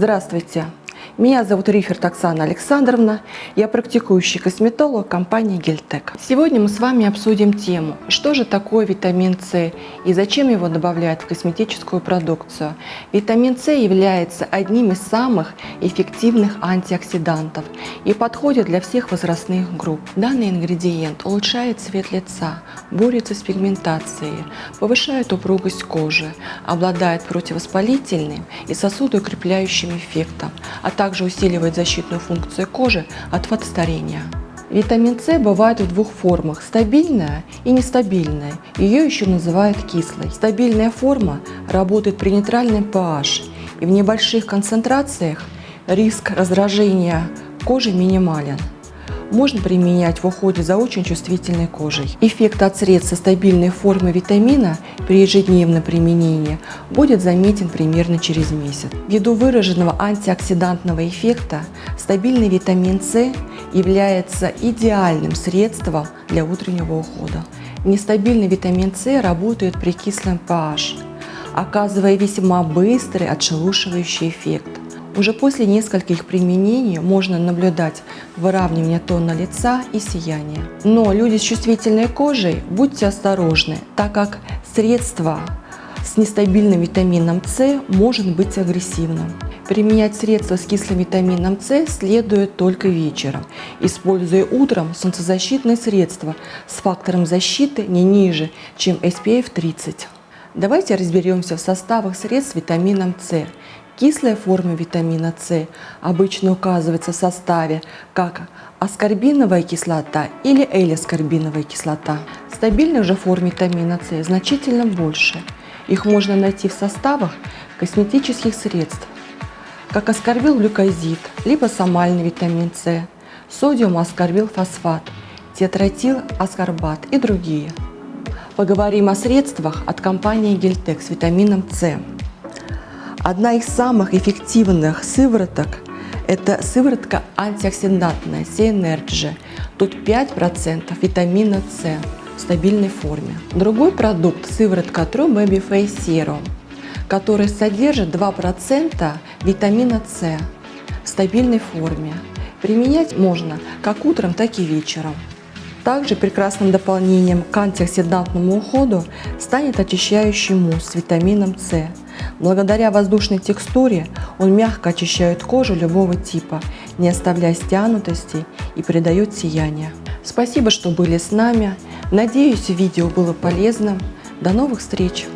Здравствуйте! Меня зовут Риферт Оксана Александровна, я практикующий косметолог компании Гельтек. Сегодня мы с вами обсудим тему, что же такое витамин С и зачем его добавляют в косметическую продукцию. Витамин С является одним из самых эффективных антиоксидантов и подходит для всех возрастных групп. Данный ингредиент улучшает цвет лица, борется с пигментацией, повышает упругость кожи, обладает противовоспалительным и сосудоукрепляющим эффектом, а также усиливает защитную функцию кожи от фотостарения. Витамин С бывает в двух формах – стабильная и нестабильная. Ее еще называют кислой. Стабильная форма работает при нейтральном pH и в небольших концентрациях риск раздражения кожи минимален можно применять в уходе за очень чувствительной кожей. Эффект от средств стабильной формой витамина при ежедневном применении будет заметен примерно через месяц. Ввиду выраженного антиоксидантного эффекта стабильный витамин С является идеальным средством для утреннего ухода. Нестабильный витамин С работает при кислом pH, оказывая весьма быстрый отшелушивающий эффект. Уже после нескольких применений можно наблюдать выравнивание тона лица и сияние. Но люди с чувствительной кожей, будьте осторожны, так как средство с нестабильным витамином С может быть агрессивным. Применять средства с кислым витамином С следует только вечером, используя утром солнцезащитные средства с фактором защиты не ниже, чем SPF 30. Давайте разберемся в составах средств с витамином С Кислая форма витамина С обычно указывается в составе как аскорбиновая кислота или элискорбиновая кислота. Стабильных же форм витамина С значительно больше. Их можно найти в составах косметических средств, как аскорбил-глюкозид, либо сомальный витамин С, содиум-аскорбил-фосфат, тетратил-аскорбат и другие. Поговорим о средствах от компании Гельтек с витамином С. Одна из самых эффективных сывороток – это сыворотка антиоксидантная C-Energy. Тут 5% витамина С в стабильной форме. Другой продукт – сыворотка True Baby Face Serum, который содержит 2% витамина С в стабильной форме. Применять можно как утром, так и вечером. Также прекрасным дополнением к антиоксидантному уходу станет очищающий мусс с витамином С, Благодаря воздушной текстуре он мягко очищает кожу любого типа, не оставляя стянутости и придает сияние. Спасибо, что были с нами. Надеюсь, видео было полезным. До новых встреч!